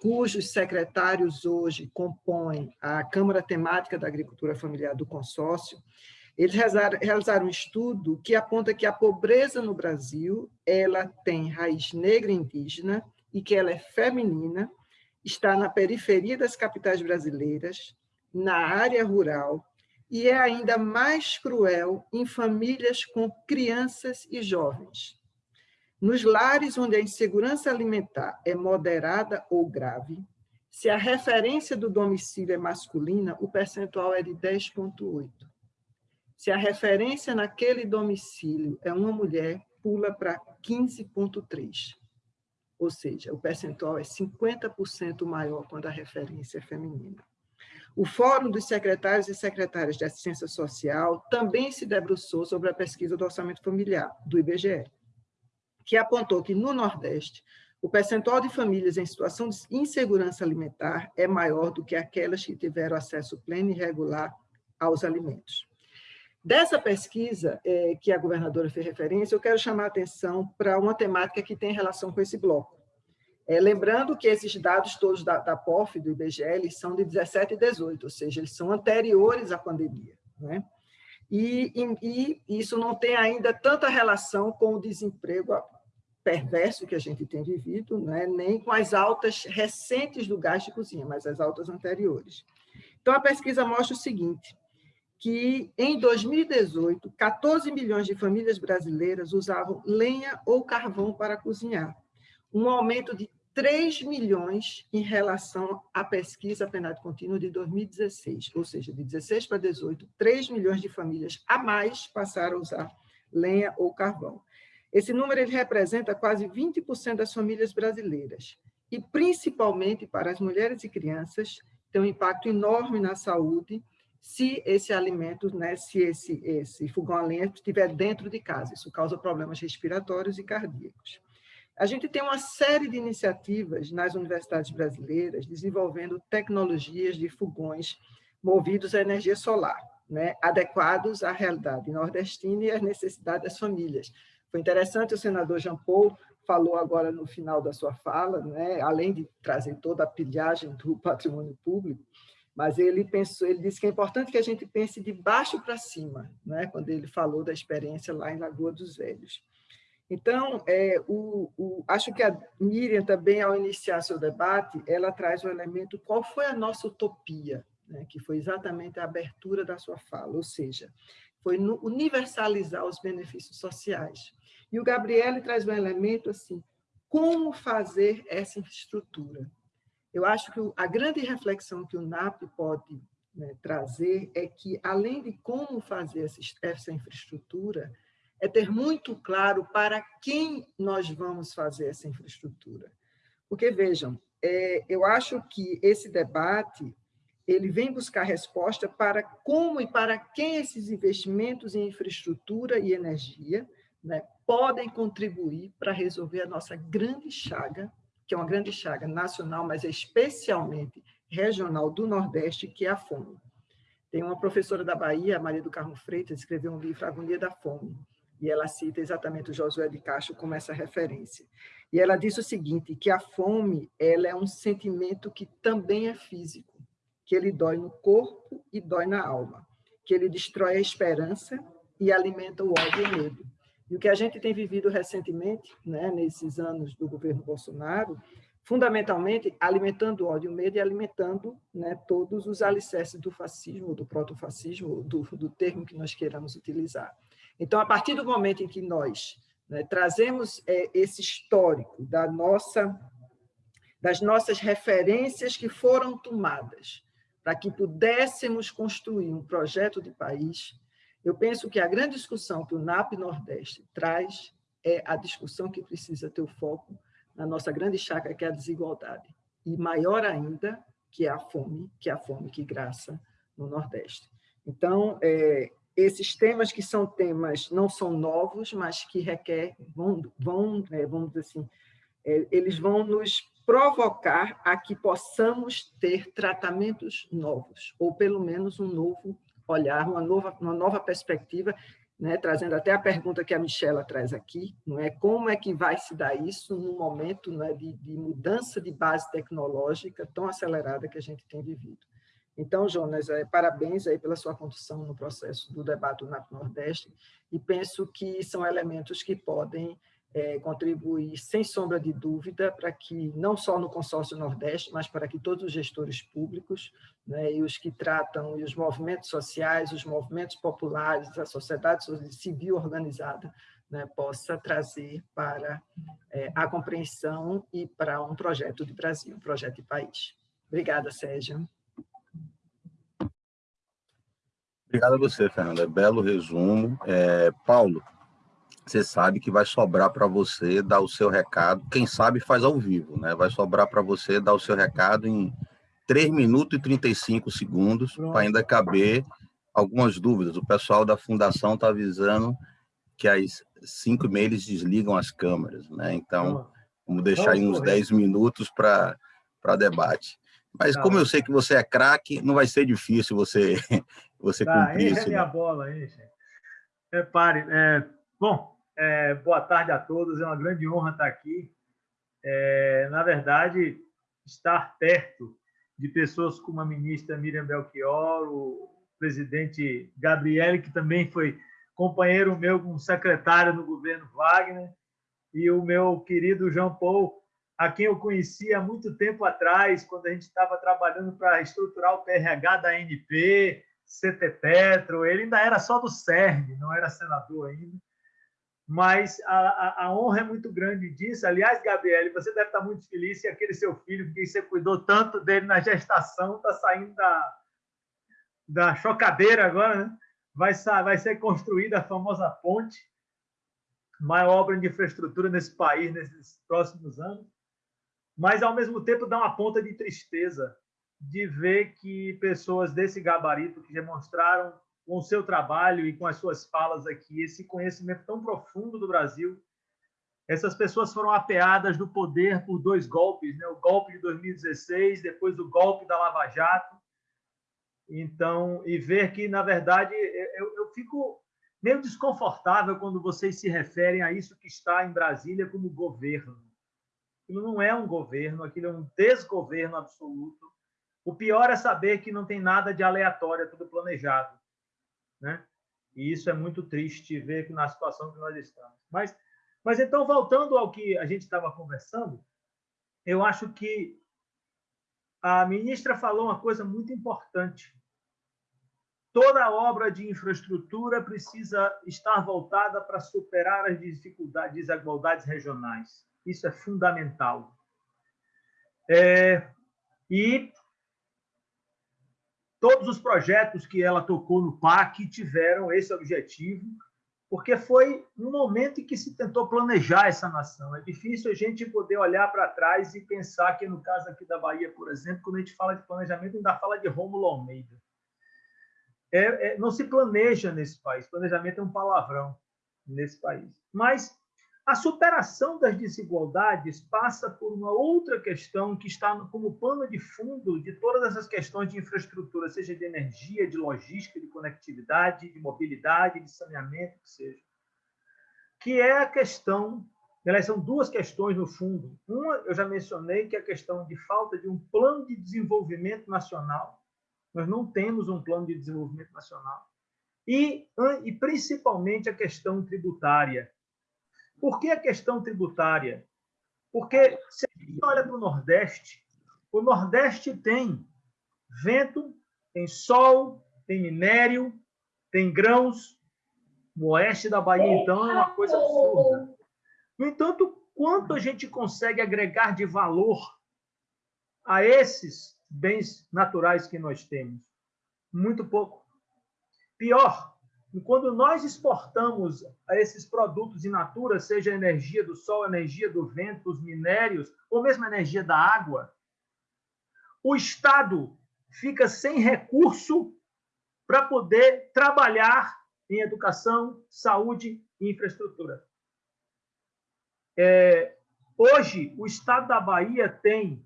cujos secretários hoje compõem a Câmara Temática da Agricultura Familiar do consórcio, eles realizaram um estudo que aponta que a pobreza no Brasil ela tem raiz negra indígena e que ela é feminina, está na periferia das capitais brasileiras, na área rural, e é ainda mais cruel em famílias com crianças e jovens. Nos lares onde a insegurança alimentar é moderada ou grave, se a referência do domicílio é masculina, o percentual é de 10,8. Se a referência naquele domicílio é uma mulher, pula para 15,3. Ou seja, o percentual é 50% maior quando a referência é feminina. O Fórum dos Secretários e Secretárias de Assistência Social também se debruçou sobre a pesquisa do orçamento familiar, do IBGE, que apontou que, no Nordeste, o percentual de famílias em situação de insegurança alimentar é maior do que aquelas que tiveram acesso pleno e regular aos alimentos. Dessa pesquisa é, que a governadora fez referência, eu quero chamar a atenção para uma temática que tem relação com esse bloco. É, lembrando que esses dados todos da, da POF, do IBGE, são de 17 e 18, ou seja, eles são anteriores à pandemia. Né? E, e, e isso não tem ainda tanta relação com o desemprego perverso que a gente tem vivido, né? nem com as altas recentes do gás de cozinha, mas as altas anteriores. Então, a pesquisa mostra o seguinte, que em 2018, 14 milhões de famílias brasileiras usavam lenha ou carvão para cozinhar, um aumento de 3 milhões em relação à pesquisa penal contínua de 2016, ou seja, de 16 para 18, 3 milhões de famílias a mais passaram a usar lenha ou carvão. Esse número ele representa quase 20% das famílias brasileiras, e principalmente para as mulheres e crianças, tem um impacto enorme na saúde, se esse alimento, né, se esse, esse fogão a lenha estiver dentro de casa. Isso causa problemas respiratórios e cardíacos. A gente tem uma série de iniciativas nas universidades brasileiras desenvolvendo tecnologias de fogões movidos à energia solar, né, adequados à realidade nordestina e às necessidades das famílias. Foi interessante, o senador Jean Paul falou agora no final da sua fala, né, além de trazer toda a pilhagem do patrimônio público, mas ele pensou, ele disse que é importante que a gente pense de baixo para cima, né? quando ele falou da experiência lá em Lagoa dos Velhos. Então, é, o, o, acho que a Miriam também, ao iniciar seu debate, ela traz o elemento qual foi a nossa utopia, né? que foi exatamente a abertura da sua fala, ou seja, foi universalizar os benefícios sociais. E o Gabriele traz um elemento assim, como fazer essa infraestrutura? Eu acho que a grande reflexão que o NAP pode né, trazer é que, além de como fazer essa infraestrutura, é ter muito claro para quem nós vamos fazer essa infraestrutura. Porque, vejam, é, eu acho que esse debate ele vem buscar resposta para como e para quem esses investimentos em infraestrutura e energia né, podem contribuir para resolver a nossa grande chaga que é uma grande chaga nacional, mas especialmente regional do Nordeste, que é a fome. Tem uma professora da Bahia, Maria do Carmo Freitas, escreveu um livro, Agonia da Fome, e ela cita exatamente o Josué de Castro como essa referência. E ela diz o seguinte, que a fome ela é um sentimento que também é físico, que ele dói no corpo e dói na alma, que ele destrói a esperança e alimenta o ódio e o medo. E o que a gente tem vivido recentemente, né, nesses anos do governo Bolsonaro, fundamentalmente alimentando o ódio e o medo e alimentando né, todos os alicerces do fascismo, do protofascismo, do, do termo que nós queiramos utilizar. Então, a partir do momento em que nós né, trazemos é, esse histórico da nossa, das nossas referências que foram tomadas para que pudéssemos construir um projeto de país, eu penso que a grande discussão que o NAP Nordeste traz é a discussão que precisa ter o foco na nossa grande chácara, que é a desigualdade. E maior ainda, que é a fome, que é a fome que graça no Nordeste. Então, é, esses temas que são temas, não são novos, mas que requer, vão, vão é, vamos dizer assim, é, eles vão nos provocar a que possamos ter tratamentos novos, ou pelo menos um novo olhar, uma nova, uma nova perspectiva né, trazendo até a pergunta que a Michela traz aqui, não é? Como é que vai se dar isso num momento né, de, de mudança de base tecnológica tão acelerada que a gente tem vivido. Então, Jonas, é, parabéns aí pela sua condução no processo do debate do NAP Nordeste, e penso que são elementos que podem é, contribuir, sem sombra de dúvida, para que, não só no consórcio Nordeste, mas para que todos os gestores públicos, né, e os que tratam, e os movimentos sociais, os movimentos populares, a sociedade civil organizada, né, possa trazer para é, a compreensão e para um projeto de Brasil, um projeto de país. Obrigada, Sérgio. Obrigado a você, Fernanda. Belo resumo. É, Paulo, você sabe que vai sobrar para você dar o seu recado. Quem sabe faz ao vivo, né? Vai sobrar para você dar o seu recado em 3 minutos e 35 segundos, para ainda caber algumas dúvidas. O pessoal da fundação está avisando que às 5 e meia eles desligam as câmeras, né? Então, vamos deixar aí uns 10 minutos para debate. Mas tá. como eu sei que você é craque, não vai ser difícil você, você tá, cumprir isso. Né? bola aí, gente. Repare, é, bom, é, boa tarde a todos, é uma grande honra estar aqui. É, na verdade, estar perto de pessoas como a ministra Miriam Belchior, o presidente Gabriele, que também foi companheiro meu como secretário no governo Wagner, e o meu querido João Paul, a quem eu conheci há muito tempo atrás, quando a gente estava trabalhando para estruturar o PRH da NP, CT Petro, ele ainda era só do CERN, não era senador ainda. Mas a, a, honra é muito grande disso. Aliás, Gabriele, você deve estar muito feliz se aquele seu filho, que você cuidou tanto dele na gestação, está saindo da, da chocadeira agora, né? vai, vai ser construída a famosa ponte, maior obra de infraestrutura nesse país nesses próximos anos mas ao mesmo tempo dá uma ponta de tristeza de ver que pessoas desse gabarito que demonstraram com o seu trabalho e com as suas falas aqui esse conhecimento tão profundo do Brasil, essas pessoas foram apeadas do poder por dois golpes, né? O golpe de 2016, depois o golpe da Lava Jato. Então, e ver que na verdade eu, eu fico meio desconfortável quando vocês se referem a isso que está em Brasília como governo Aquilo não é um governo, aquilo é um desgoverno absoluto. O pior é saber que não tem nada de aleatório, é tudo planejado. Né? E isso é muito triste ver que na situação que nós estamos. Mas, mas então, voltando ao que a gente estava conversando, eu acho que a ministra falou uma coisa muito importante. Toda obra de infraestrutura precisa estar voltada para superar as dificuldades, desigualdades regionais. Isso é fundamental. É, e todos os projetos que ela tocou no PAC tiveram esse objetivo, porque foi um momento em que se tentou planejar essa nação. É difícil a gente poder olhar para trás e pensar que, no caso aqui da Bahia, por exemplo, quando a gente fala de planejamento, ainda fala de Rômulo Almeida. É, é, não se planeja nesse país. Planejamento é um palavrão nesse país. Mas a superação das desigualdades passa por uma outra questão que está como pano de fundo de todas essas questões de infraestrutura, seja de energia, de logística, de conectividade, de mobilidade, de saneamento, que seja. Que é a questão, elas são duas questões no fundo. Uma, eu já mencionei, que é a questão de falta de um plano de desenvolvimento nacional. Nós não temos um plano de desenvolvimento nacional. E, e principalmente a questão tributária por que a questão tributária? Porque se a gente olha para o Nordeste, o Nordeste tem vento, tem sol, tem minério, tem grãos. O oeste da Bahia, então, é uma coisa absurda. No entanto, quanto a gente consegue agregar de valor a esses bens naturais que nós temos? Muito pouco. Pior, e quando nós exportamos esses produtos in natura, seja a energia do sol, a energia do vento, os minérios, ou mesmo a energia da água, o Estado fica sem recurso para poder trabalhar em educação, saúde e infraestrutura. É, hoje, o Estado da Bahia tem.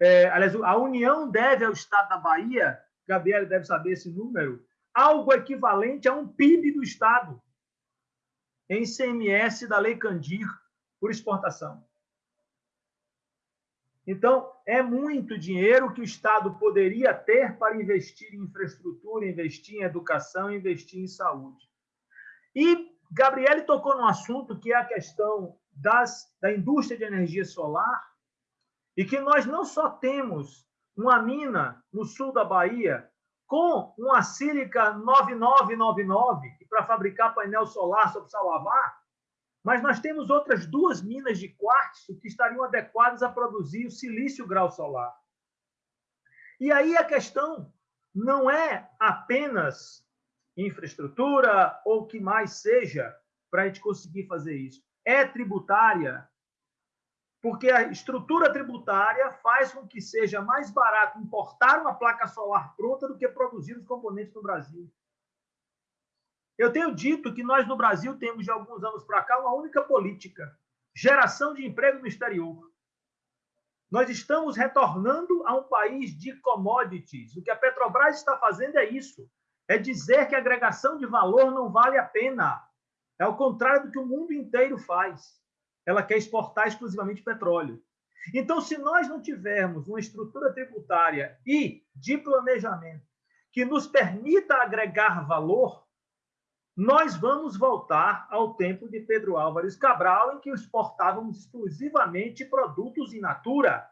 É, aliás, a União deve ao Estado da Bahia, Gabriel deve saber esse número, algo equivalente a um PIB do Estado em ICMS da Lei Candir por exportação. Então, é muito dinheiro que o Estado poderia ter para investir em infraestrutura, investir em educação, investir em saúde. E Gabriele tocou num assunto que é a questão das, da indústria de energia solar, e que nós não só temos uma mina no sul da Bahia com uma sílica 9999 para fabricar painel solar sobre Salavá, mas nós temos outras duas minas de quartzo que estariam adequadas a produzir o silício grau solar. E aí a questão não é apenas infraestrutura ou o que mais seja para a gente conseguir fazer isso. É tributária, porque a estrutura tributária faz com que seja mais barato importar uma placa solar pronta do que produzir os componentes no Brasil. Eu tenho dito que nós no Brasil temos de alguns anos para cá uma única política: geração de emprego no exterior. Nós estamos retornando a um país de commodities. O que a Petrobras está fazendo é isso: é dizer que a agregação de valor não vale a pena. É o contrário do que o mundo inteiro faz. Ela quer exportar exclusivamente petróleo. Então, se nós não tivermos uma estrutura tributária e de planejamento que nos permita agregar valor, nós vamos voltar ao tempo de Pedro Álvares Cabral, em que exportávamos exclusivamente produtos in natura.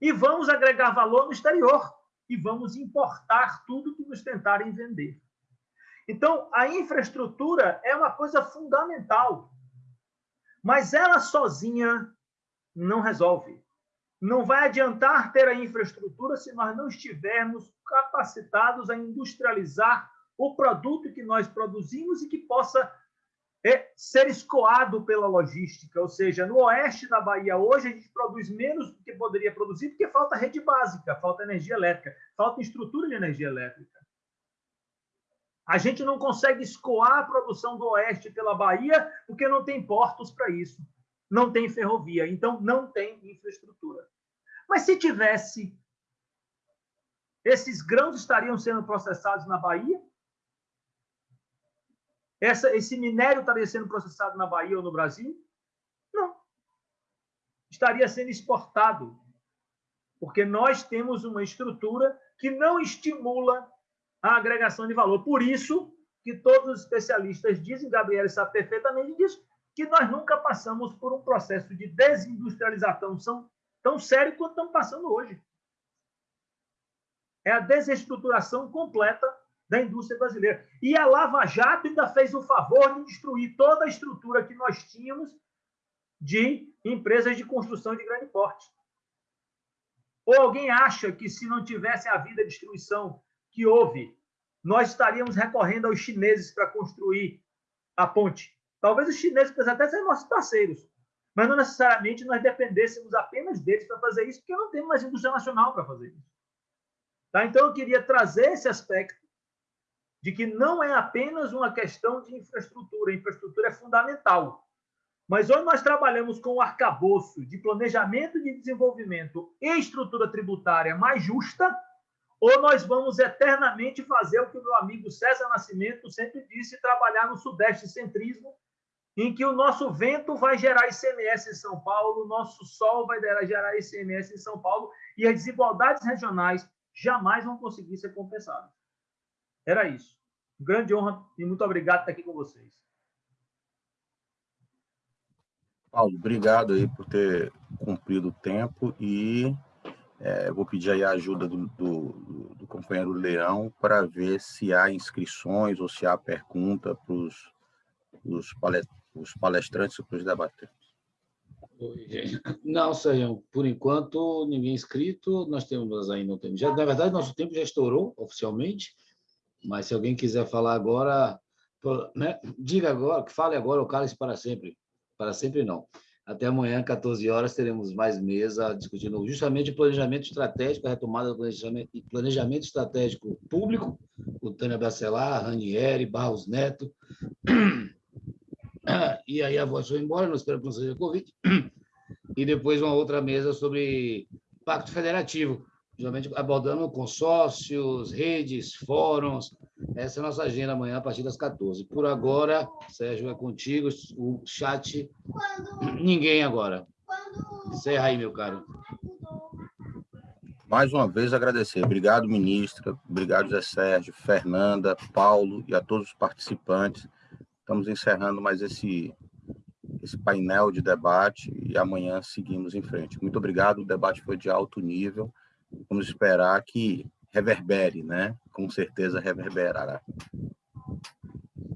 E vamos agregar valor no exterior. E vamos importar tudo que nos tentarem vender. Então, a infraestrutura é uma coisa fundamental. Mas ela sozinha não resolve. Não vai adiantar ter a infraestrutura se nós não estivermos capacitados a industrializar o produto que nós produzimos e que possa é, ser escoado pela logística. Ou seja, no oeste da Bahia, hoje, a gente produz menos do que poderia produzir porque falta rede básica, falta energia elétrica, falta estrutura de energia elétrica. A gente não consegue escoar a produção do oeste pela Bahia porque não tem portos para isso, não tem ferrovia, então não tem infraestrutura. Mas se tivesse, esses grãos estariam sendo processados na Bahia? Essa, esse minério estaria sendo processado na Bahia ou no Brasil? Não. Estaria sendo exportado, porque nós temos uma estrutura que não estimula a agregação de valor. Por isso que todos os especialistas dizem, Gabriel sabe perfeitamente disso, que nós nunca passamos por um processo de desindustrialização tão sério quanto estamos passando hoje. É a desestruturação completa da indústria brasileira. E a Lava Jato ainda fez o favor de destruir toda a estrutura que nós tínhamos de empresas de construção de grande porte. Ou alguém acha que se não tivesse havido a destruição que houve, nós estaríamos recorrendo aos chineses para construir a ponte? Talvez os chineses possam até ser nossos parceiros, mas não necessariamente nós dependêssemos apenas deles para fazer isso, porque não temos mais indústria nacional para fazer isso. Tá? Então, eu queria trazer esse aspecto de que não é apenas uma questão de infraestrutura, a infraestrutura é fundamental. Mas hoje nós trabalhamos com o arcabouço de planejamento de desenvolvimento e estrutura tributária mais justa, ou nós vamos eternamente fazer o que o meu amigo César Nascimento sempre disse, trabalhar no sudeste centrismo, em que o nosso vento vai gerar ICMS em São Paulo, o nosso sol vai gerar ICMS em São Paulo, e as desigualdades regionais jamais vão conseguir ser compensadas. Era isso. Grande honra e muito obrigado por estar aqui com vocês. Paulo, obrigado aí por ter cumprido o tempo e é, vou pedir aí a ajuda do, do, do companheiro Leão para ver se há inscrições ou se há pergunta para os palestrantes e para os debatentes. Não, Sérgio, por enquanto ninguém inscrito, nós temos ainda não temos. Já, na verdade, nosso tempo já estourou oficialmente, mas se alguém quiser falar agora, né, diga agora, que fale agora o cálice para sempre. Para sempre não. Até amanhã, 14 horas, teremos mais mesa discutindo justamente o planejamento estratégico, a retomada do planejamento, planejamento estratégico público, o Tânia Bacelar, Ranieri, Barros Neto. E aí a voz foi embora, não espero que não seja Covid. E depois uma outra mesa sobre pacto federativo, geralmente abordando consórcios, redes, fóruns. Essa é a nossa agenda amanhã, a partir das 14. Por agora, Sérgio, é contigo, o chat. Ninguém agora. Encerra aí, meu caro. Mais uma vez agradecer. Obrigado, ministra. Obrigado, Zé Sérgio, Fernanda, Paulo e a todos os participantes. Estamos encerrando mais esse, esse painel de debate e amanhã seguimos em frente. Muito obrigado. O debate foi de alto nível. Vamos esperar que reverbere, né? Com certeza reverberará.